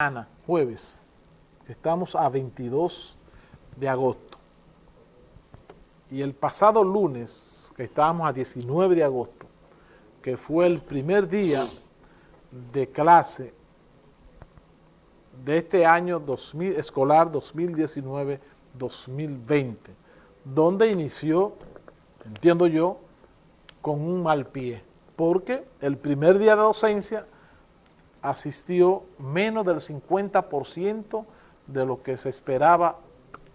mañana, jueves, estamos a 22 de agosto, y el pasado lunes, que estábamos a 19 de agosto, que fue el primer día de clase de este año 2000, escolar 2019-2020, donde inició, entiendo yo, con un mal pie, porque el primer día de docencia asistió menos del 50% de lo que se esperaba,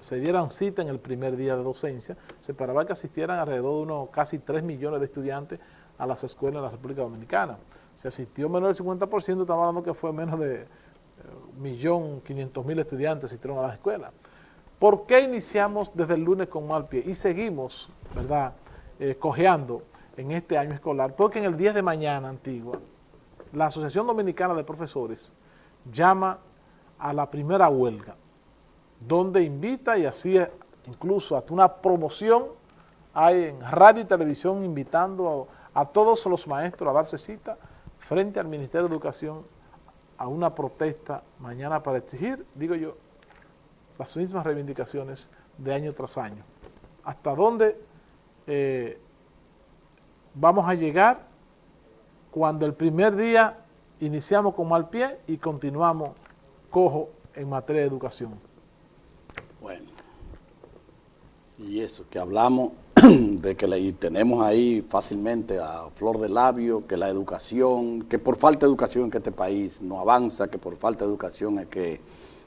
se dieran cita en el primer día de docencia, se esperaba que asistieran alrededor de unos casi 3 millones de estudiantes a las escuelas de la República Dominicana. Se asistió menos del 50%, estamos hablando que fue menos de 1.500.000 estudiantes asistieron a las escuelas. ¿Por qué iniciamos desde el lunes con mal pie y seguimos, verdad, eh, cojeando en este año escolar? Porque en el día de mañana, Antigua, la Asociación Dominicana de Profesores llama a la primera huelga, donde invita y así incluso hasta una promoción hay en radio y televisión invitando a, a todos los maestros a darse cita frente al Ministerio de Educación a una protesta mañana para exigir, digo yo, las mismas reivindicaciones de año tras año. ¿Hasta dónde eh, vamos a llegar cuando el primer día iniciamos con mal pie y continuamos cojo en materia de educación? Bueno, y eso, que hablamos de que le, tenemos ahí fácilmente a flor de labio, que la educación, que por falta de educación que este país no avanza, que por falta de educación es que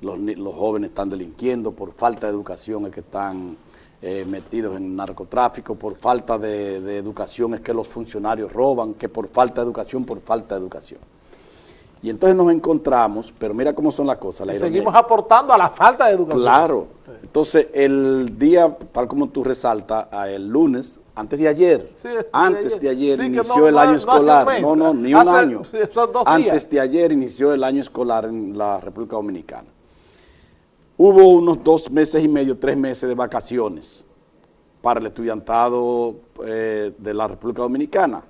los, los jóvenes están delinquiendo, por falta de educación es que están eh, metidos en narcotráfico, por falta de, de educación es que los funcionarios roban, que por falta de educación, por falta de educación. Y entonces nos encontramos, pero mira cómo son las cosas. La seguimos aportando a la falta de educación. Claro. Entonces, el día, tal como tú resaltas, el lunes, antes de ayer, sí, antes de ayer, sí, inició no, el año no escolar. No, no, ni un hace, año. Antes días. de ayer inició el año escolar en la República Dominicana. Hubo unos dos meses y medio, tres meses de vacaciones para el estudiantado eh, de la República Dominicana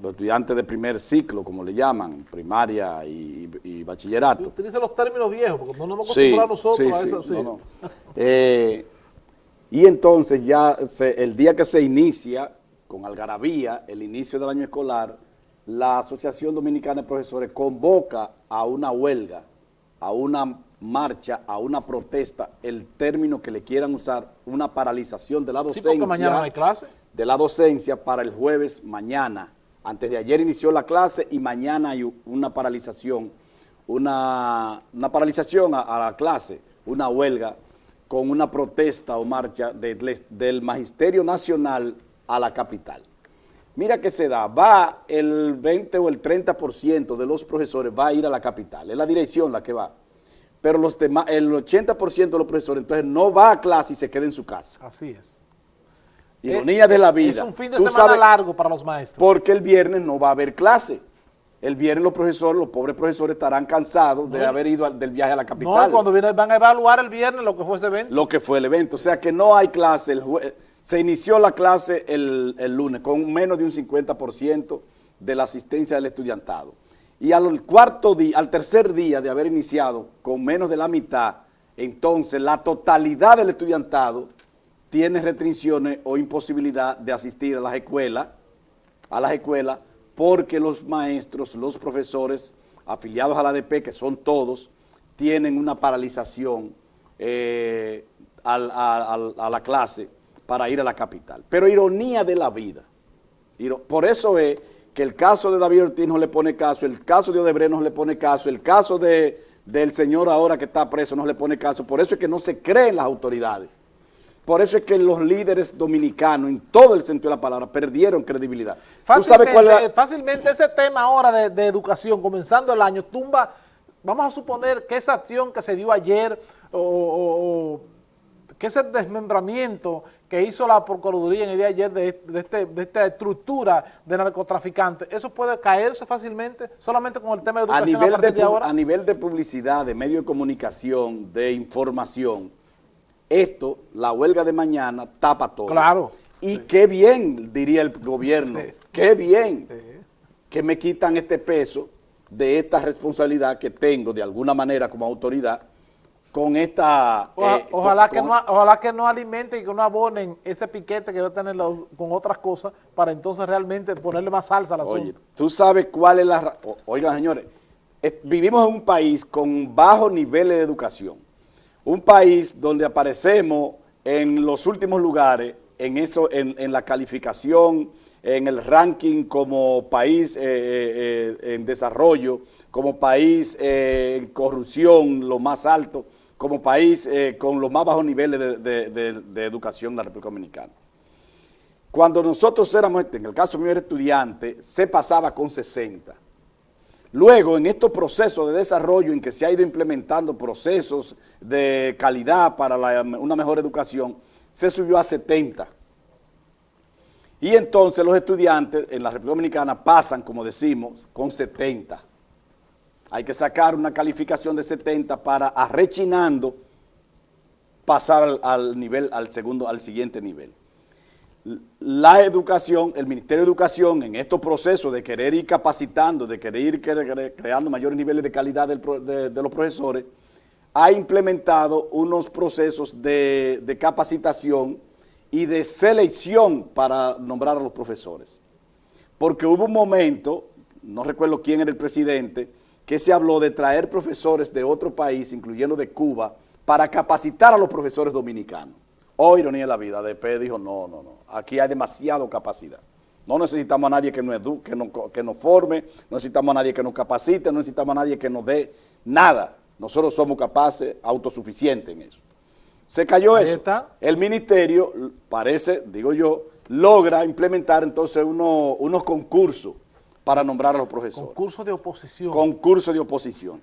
los estudiantes de primer ciclo, como le llaman, primaria y, y bachillerato. Sí, utiliza los términos viejos, porque no nos hemos acostumbrado sí, nosotros sí, a eso. Sí, no, no. Eh, y entonces ya se, el día que se inicia, con algarabía, el inicio del año escolar, la Asociación Dominicana de Profesores convoca a una huelga, a una marcha, a una protesta, el término que le quieran usar, una paralización de la docencia. Sí, porque mañana no hay clase. De la docencia para el jueves mañana, antes de ayer inició la clase y mañana hay una paralización, una, una paralización a, a, la clase, una huelga con una protesta o marcha de, de, del Magisterio Nacional a la capital. Mira que se da, va el 20 o el 30% de los profesores va a ir a la capital, es la dirección la que va, pero los demás, el 80% de los profesores entonces no va a clase y se queda en su casa. Así es. Ironía de la vida. Es un fin de semana sabes, largo para los maestros. Porque el viernes no va a haber clase. El viernes los profesores, los pobres profesores estarán cansados no, de haber ido al, del viaje a la capital. No, cuando viene, van a evaluar el viernes lo que fue ese evento. Lo que fue el evento. O sea que no hay clase. El se inició la clase el, el lunes con menos de un 50% de la asistencia del estudiantado. Y al cuarto día, al tercer día de haber iniciado con menos de la mitad, entonces la totalidad del estudiantado tiene restricciones o imposibilidad de asistir a las escuelas, a las escuelas, porque los maestros, los profesores afiliados a la ADP, que son todos, tienen una paralización eh, a, la clase para ir a la capital. Pero ironía de la vida. Por eso es que el caso de David Ortiz no le pone caso, el caso de Odebrecht no le pone caso, el caso de, del señor ahora que está preso no le pone caso. Por eso es que no se creen las autoridades. Por eso es que los líderes dominicanos, en todo el sentido de la palabra, perdieron credibilidad. Fácilmente, ¿Tú sabes cuál fácilmente ese tema ahora de, de, educación, comenzando el año, tumba, vamos a suponer que esa acción que se dio ayer, o, o, o que ese desmembramiento que hizo la Procuraduría en el día de ayer de, de, este, de esta estructura de narcotraficantes, ¿eso puede caerse fácilmente solamente con el tema de educación a, nivel a partir de, de ahora? A nivel de publicidad, de medio de comunicación, de información, esto, la huelga de mañana, tapa todo. Claro. Y sí. qué bien, diría el gobierno, sí. qué bien sí. que me quitan este peso de esta responsabilidad que tengo de alguna manera como autoridad con esta... eh, ojalá, que no, ojalá que no alimenten y que no abonen ese piquete que va a tener con otras cosas para entonces realmente ponerle más salsa al asunto. Oye, tú sabes cuál es la... Oigan, señores, vivimos en un país con bajos niveles de educación, un país donde aparecemos en los últimos lugares en, eso, en, la calificación, en el ranking como país eh, eh, en desarrollo, como país en corrupción, lo más alto, como país eh, con los más bajos niveles de, educación en la República Dominicana. Cuando nosotros éramos, en el caso mío era estudiante, se pasaba con 60. Luego, en estos procesos de desarrollo en que se ha ido implementando procesos de calidad para una mejor educación, se subió a 70. Y entonces los estudiantes en la República Dominicana pasan, como decimos, con 70 hay que sacar una calificación de 70 para arrechinando pasar al, nivel, al segundo, al siguiente nivel. La educación, el Ministerio de Educación en estos procesos de querer ir capacitando, de querer ir creando mayores niveles de calidad de, los profesores, ha implementado unos procesos de, de capacitación y de selección para nombrar a los profesores. Porque hubo un momento, no recuerdo quién era el presidente, que se habló de traer profesores de otro país, incluyendo de Cuba, para capacitar a los profesores dominicanos. Oh, ironía de la vida, DP dijo, no, no, no, aquí hay demasiada capacidad. No necesitamos a nadie que nos eduque, que nos, forme, no necesitamos a nadie que nos capacite, no necesitamos a nadie que nos dé nada. Nosotros somos capaces, autosuficientes en eso. Se cayó eso. El ministerio, parece, digo yo, logra implementar entonces unos concursos para nombrar a los profesores. Concurso de oposición. Concurso de oposición.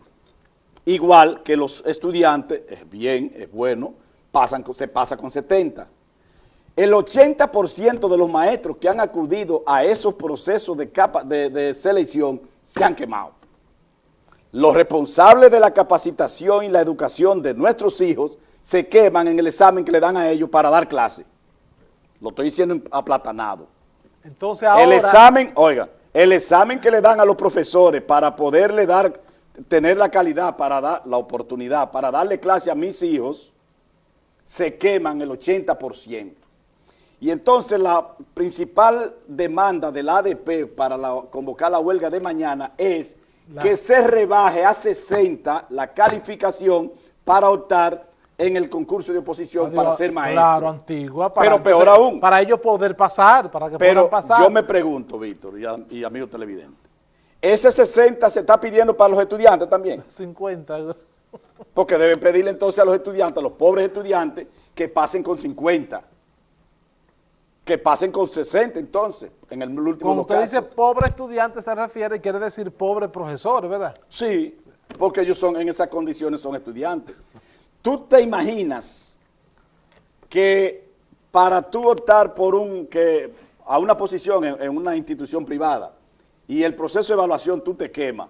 Igual que los estudiantes, es bien, es bueno, pasan, se pasa con 70. El 80% de los maestros que han acudido a esos procesos de, capa, de, selección se han quemado. Los responsables de la capacitación y la educación de nuestros hijos se queman en el examen que le dan a ellos para dar clase. Lo estoy diciendo aplatanado. Entonces ahora... El examen, oiga, el examen que le dan a los profesores para poderle dar, tener la calidad, para dar la oportunidad, para darle clase a mis hijos, se queman el 80%. Y entonces la principal demanda del ADP para convocar la huelga de mañana es que se rebaje a 60 la calificación para optar en el concurso de oposición para ser maestro. Claro, antigua. Para Pero peor aún. Para ellos poder pasar, para que Pero puedan pasar. yo me pregunto, Víctor y, amigos televidentes, ¿ese 60 se está pidiendo para los estudiantes también? 50. Porque deben pedirle entonces a los estudiantes, a los pobres estudiantes, que pasen con 50. Que pasen con 60 entonces, en el último Cuando usted dice pobre estudiante se refiere, quiere decir pobre profesor, ¿verdad? Sí, porque ellos son en esas condiciones son estudiantes. ¿Tú te imaginas que para tú optar por un, que, a una posición en, una institución privada y el proceso de evaluación tú te quemas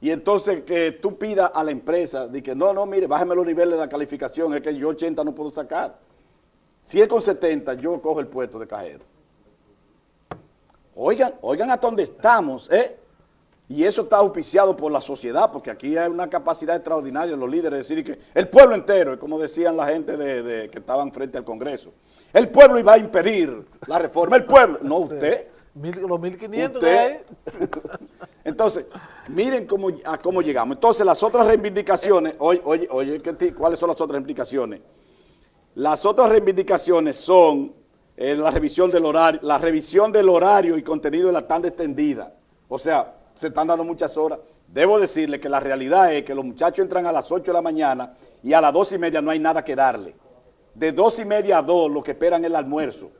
y entonces que tú pidas a la empresa de que no, no, mire, bájeme los niveles de la calificación, es que yo 80 no puedo sacar. Si es con 70, yo cojo el puesto de cajero. Oigan, oigan hasta dónde estamos, ¿eh? Y eso está auspiciado por la sociedad, porque aquí hay una capacidad extraordinaria de los líderes de decir que el pueblo entero, como decían la gente de, que estaban frente al Congreso, el pueblo iba a impedir la reforma, el pueblo, no usted. los 1500 usted. Entonces, miren cómo, a cómo llegamos. Entonces, las otras reivindicaciones, oye, oye, oye, ¿cuáles son las otras reivindicaciones? Las otras reivindicaciones son eh, la revisión del horario, la revisión del horario y contenido de la tanda extendida. O sea, se están dando muchas horas. Debo decirle que la realidad es que los muchachos entran a las 8 de la mañana y a las 2 y media no hay nada que darle. De 2 y media a 2 lo que esperan es el almuerzo.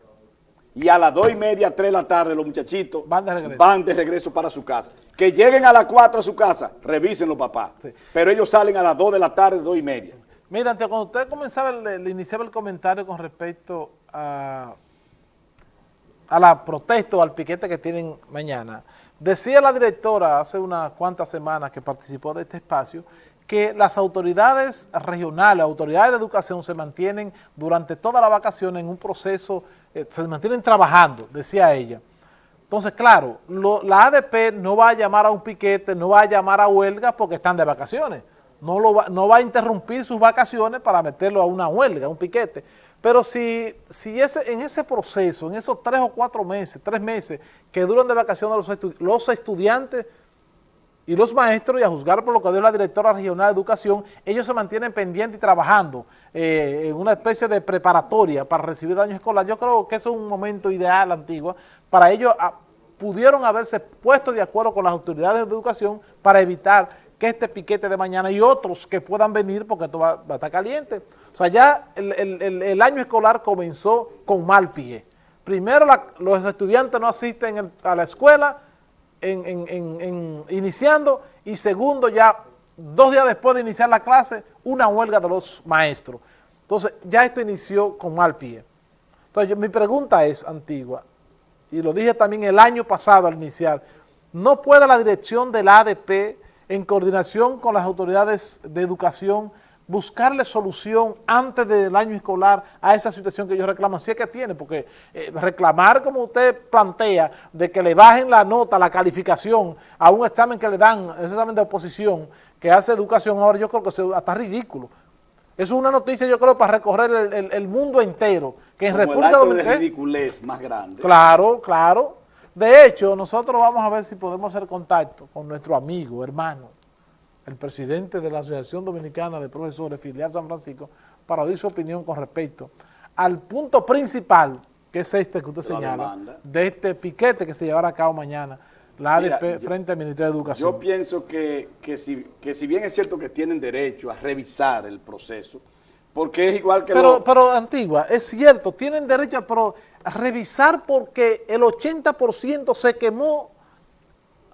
Y a las 2 y media, 3 de la tarde los muchachitos van de regreso, van de regreso para su casa. Que lleguen a las 4 a su casa, revisen los papás. Pero ellos salen a las 2 de la tarde, 2 y media. Mira, cuando usted comenzaba, le, iniciaba el comentario con respecto a, a la protesta o al piquete que tienen mañana, Decía la directora hace unas cuantas semanas que participó de este espacio que las autoridades regionales, autoridades de educación se mantienen durante toda la vacación en un proceso, eh, se mantienen trabajando, decía ella, Entonces, claro, la ADP no va a llamar a un piquete, no va a llamar a huelga porque están de vacaciones. No, lo va, no va a interrumpir sus vacaciones para meterlo a una huelga, a un piquete. Pero si, si ese, en ese proceso, en esos tres o cuatro meses, tres meses que duran de vacaciones los, los estudiantes y los maestros, y a juzgar por lo que dio la directora regional de educación, ellos se mantienen pendientes y trabajando eh, en una especie de preparatoria para recibir el año escolar. Yo creo que eso es un momento ideal, Antigua, para ellos ah, pudieron haberse puesto de acuerdo con las autoridades de educación para evitar que este piquete de mañana y otros que puedan venir porque esto va, a estar caliente. O sea, ya el, año escolar comenzó con mal pie. Primero los estudiantes no asisten a la escuela en, iniciando y segundo ya dos días después de iniciar la clase una huelga de los maestros. Entonces ya esto inició con mal pie. Entonces mi pregunta es antigua y lo dije también el año pasado al iniciar, ¿no puede la dirección del ADP en coordinación con las autoridades de educación buscarle solución antes del año escolar a esa situación que ellos reclaman, si es que tiene, porque eh, reclamar como usted plantea, de que le bajen la nota, la calificación a un examen que le dan, ese examen de oposición que hace educación ahora, yo creo que es hasta ridículo. Eso es una noticia, yo creo, para recorrer el, mundo entero, que en República Dominicana... ridiculez más grande. Claro, claro. De hecho, nosotros vamos a ver si podemos hacer contacto con nuestro amigo, hermano, el presidente de la Asociación Dominicana de Profesores, filial San Francisco, para oír su opinión con respecto al punto principal, que es este que usted señala, de este piquete que se llevará a cabo mañana, la ADP frente al Ministerio de Educación. Yo pienso que, si, que si bien es cierto que tienen derecho a revisar el proceso, porque es igual que pero, Pero, Antigua, es cierto, tienen derecho a, revisar porque el 80% se quemó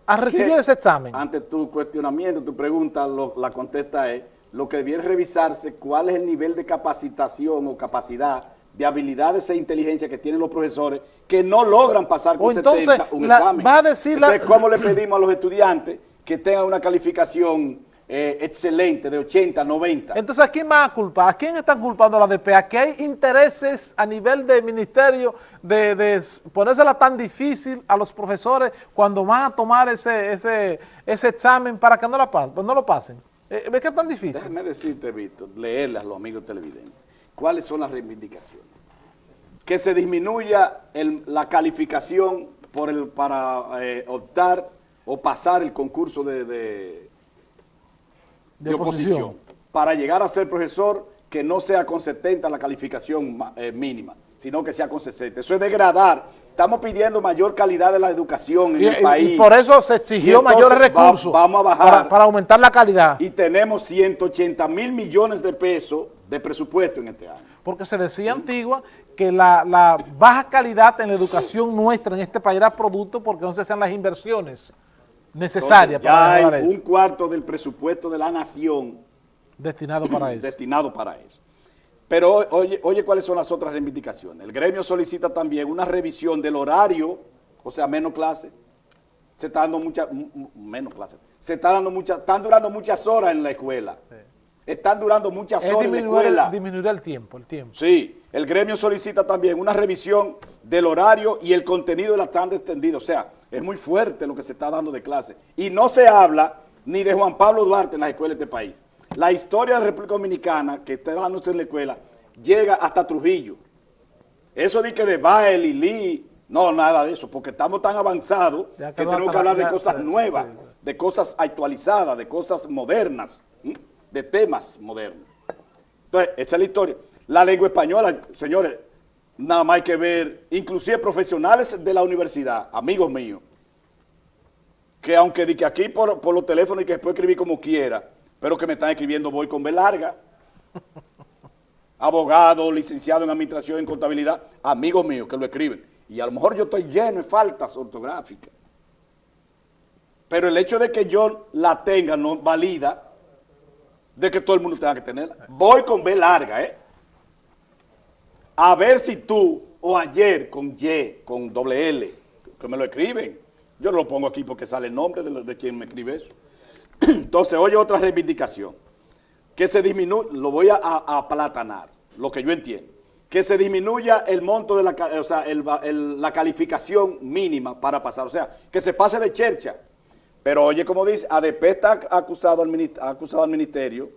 a recibir ese examen. Ante tu cuestionamiento, tu pregunta, la contesta es, lo que debiera revisarse, cuál es el nivel de capacitación o capacidad de habilidades e inteligencia que tienen los profesores que no logran pasar con 70 un examen. Va a decir ¿cómo le pedimos a los estudiantes que tengan una calificación eh, excelente de 80, 90. Entonces, ¿a quién más culpa? ¿A quién están culpando la DP? ¿A qué hay intereses a nivel del ministerio de, de, ponérsela tan difícil a los profesores cuando van a tomar ese, ese, ese examen para que no, la pasen, no lo pasen? Eh, ¿Ves que es tan difícil? Déjame decirte, Víctor, leerle a los amigos televidentes. ¿Cuáles son las reivindicaciones? Que se disminuya la calificación por el, para eh, optar o pasar el concurso de de, oposición. para llegar a ser profesor que no sea con 70 la calificación eh, mínima, sino que sea con 60. Eso es degradar. Estamos pidiendo mayor calidad de la educación en el país. Y por eso se exigió mayores recursos vamos a bajar para, aumentar la calidad. Y tenemos 180 mil millones de pesos de presupuesto en este año. Porque se decía antigua que la, baja calidad en la educación nuestra en este país era producto porque no se hacían las inversiones necesaria ya hay un cuarto del presupuesto de la nación destinado para eso. Destinado para eso. Pero oye, oye cuáles son las otras reivindicaciones. El gremio solicita también una revisión del horario, o sea, menos clases. Se está dando muchas, menos clases. Se está dando muchas, están durando muchas horas en la escuela. Están durando muchas horas en la escuela. Disminuir el tiempo, el tiempo. Sí, el gremio solicita también una revisión del horario y el contenido de la tanda extendida. O sea, es muy fuerte lo que se está dando de clase. Y no se habla ni de Juan Pablo Duarte en las escuelas de este país. La historia de la República Dominicana, que está dándose en la escuela, llega hasta Trujillo. Eso de que de Bael y Lee, no, nada de eso, porque estamos tan avanzados que tenemos que hablar de cosas nuevas, de cosas actualizadas, de cosas modernas, de temas modernos. Entonces, esa es la historia. La lengua española, señores, nada más hay que ver, inclusive profesionales de la universidad, amigos míos, que aunque di que aquí por, los teléfonos y que después escribir como quiera, pero que me están escribiendo voy con B larga, abogado, licenciado en administración, en contabilidad, amigos míos que lo escriben. Y a lo mejor yo estoy lleno de faltas ortográficas. Pero el hecho de que yo la tenga no valida de que todo el mundo tenga que tenerla. Voy con B larga, ¿eh? A ver si tú, o ayer con Y, con doble L, que me lo escriben. Yo no lo pongo aquí porque sale el nombre de, de quien me escribe eso. Entonces, oye otra reivindicación, que se disminuye, lo voy a, aplatanar, lo que yo entiendo, que se disminuya el monto de la, o sea, la calificación mínima para pasar, o sea, que se pase de chercha. Pero oye, como dice, ADP está acusado al, acusado al Ministerio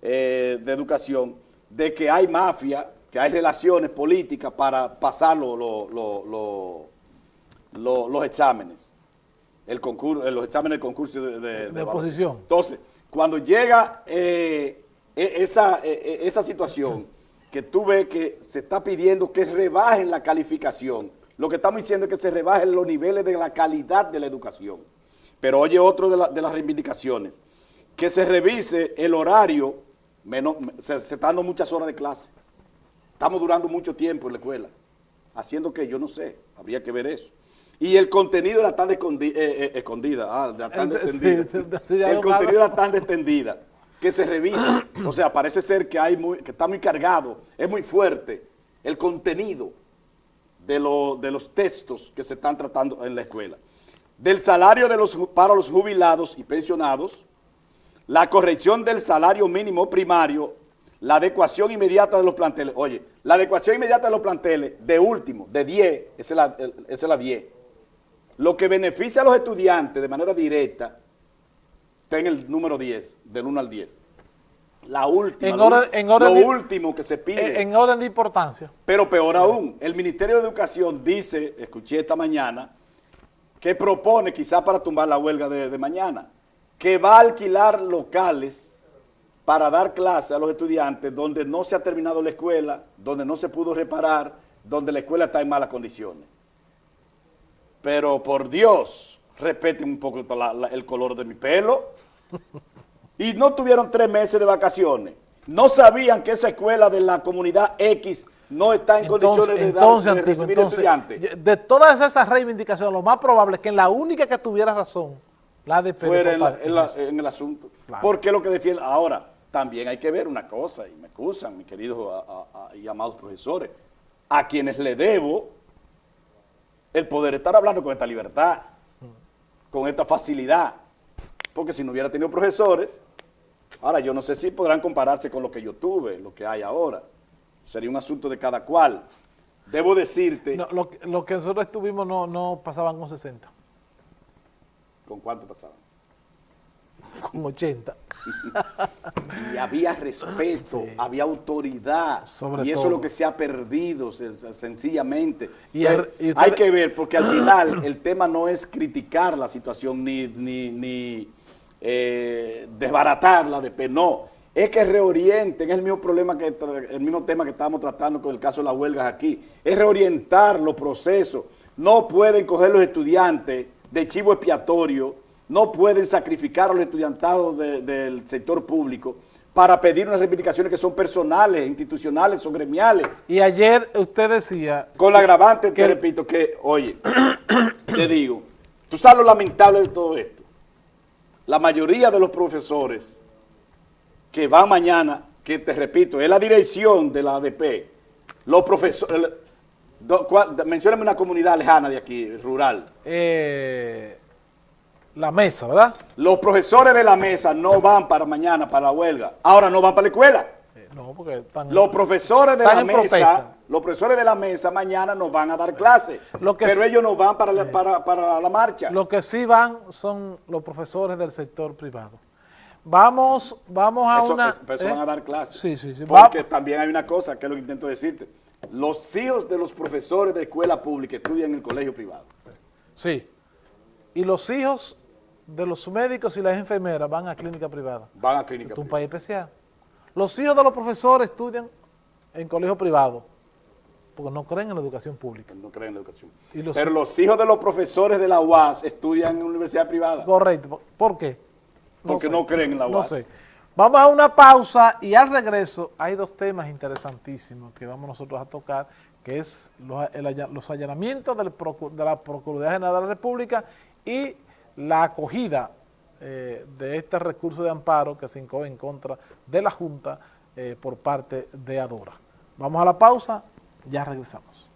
eh, de Educación de que hay mafia, que hay relaciones políticas para pasar los exámenes, el concurso, los exámenes del concurso de, de, oposición. Entonces, cuando llega eh, e, esa, e, e, esa situación que tú ves que se está pidiendo que rebajen la calificación, lo que estamos diciendo es que se rebajen los niveles de la calidad de la educación. Pero oye otro de, las reivindicaciones, que se revise el horario, menos, se, se está dando muchas horas de clase. Estamos durando mucho tiempo en la escuela, haciendo que yo no sé, habría que ver eso. Y el contenido era tan escondida, eh, eh, escondida ah, tan extendida. el contenido era tan extendida que se revisa. O sea, parece ser que, hay muy, que está muy cargado, es muy fuerte el contenido de, de los textos que se están tratando en la escuela. Del salario de los, para los jubilados y pensionados, la corrección del salario mínimo primario, la adecuación inmediata de los planteles. Oye, la adecuación inmediata de los planteles, de último, de 10, esa es la, esa es la 10 lo que beneficia a los estudiantes de manera directa está en el número 10, del 1 al 10. La última, lo, último que se pide. En, orden de importancia. Pero peor aún, el Ministerio de Educación dice, escuché esta mañana, que propone, quizá para tumbar la huelga de, de mañana, que va a alquilar locales para dar clase a los estudiantes donde no se ha terminado la escuela, donde no se pudo reparar, donde la escuela está en malas condiciones. Pero por Dios, respeten un poco el color de mi pelo. Y no tuvieron tres meses de vacaciones. No sabían que esa escuela de la comunidad X no está en condiciones de, dar, de recibir estudiantes. De todas esas reivindicaciones, lo más probable es que la única que tuviera razón, la de Fuera en, el asunto. Porque lo que defiende. Ahora, también hay que ver una cosa, y me acusan, mis queridos y amados profesores, a quienes le debo el poder estar hablando con esta libertad, con esta facilidad. Porque si no hubiera tenido profesores, ahora yo no sé si podrán compararse con lo que yo tuve, lo que hay ahora. Sería un asunto de cada cual. Debo decirte... lo, que nosotros estuvimos no, no pasaban con 60. ¿Con cuánto pasaban? Con 80. y había respeto, había autoridad. y eso es lo que se ha perdido, sencillamente. Y hay que ver, porque al final el tema no es criticar la situación ni, ni, eh, desbaratarla, de, no. Es que reorienten, es el mismo problema que el mismo tema que estábamos tratando con el caso de las huelgas aquí, es reorientar los procesos. No pueden coger los estudiantes de chivo expiatorio no pueden sacrificar a los estudiantados del sector público para pedir unas reivindicaciones que son personales, institucionales o gremiales. Y ayer usted decía... Con la agravante, te repito, que, oye, te digo, tú sabes lo lamentable de todo esto. La mayoría de los profesores que van mañana, que te repito, es la dirección de la ADP, los profesores... Mencióname una comunidad lejana de aquí, rural. Eh la mesa, ¿verdad? Los profesores de la mesa no van para mañana, para la huelga. Ahora no van para la escuela. Eh, no, porque están Los profesores de la mesa, los profesores de la mesa mañana nos van a dar clases, pero ellos no van para la, para, la marcha. Los que sí van son los profesores del sector privado. Vamos, vamos a una... eso van a ¿eh? dar clases. Sí, sí, sí. Porque también hay una cosa, que es lo que intento decirte. Los hijos de los profesores de escuela pública estudian en el colegio privado. Sí. Y los hijos de los médicos y las enfermeras van a clínica privada. Van a clínica privada. Es un país especial. Los hijos de los profesores estudian en colegio privado, porque no creen en la educación pública. No creen en la educación. Pero los hijos de los profesores de la UAS estudian en universidad privada. Correcto. ¿Por qué? porque no creen en la UAS. No sé. Vamos a una pausa y al regreso hay dos temas interesantísimos que vamos nosotros a tocar, que es los, allanamientos de la Procuraduría General de la República y la acogida eh, de este recurso de amparo que se incoge en contra de la Junta eh, por parte de Adora. Vamos a la pausa, ya regresamos.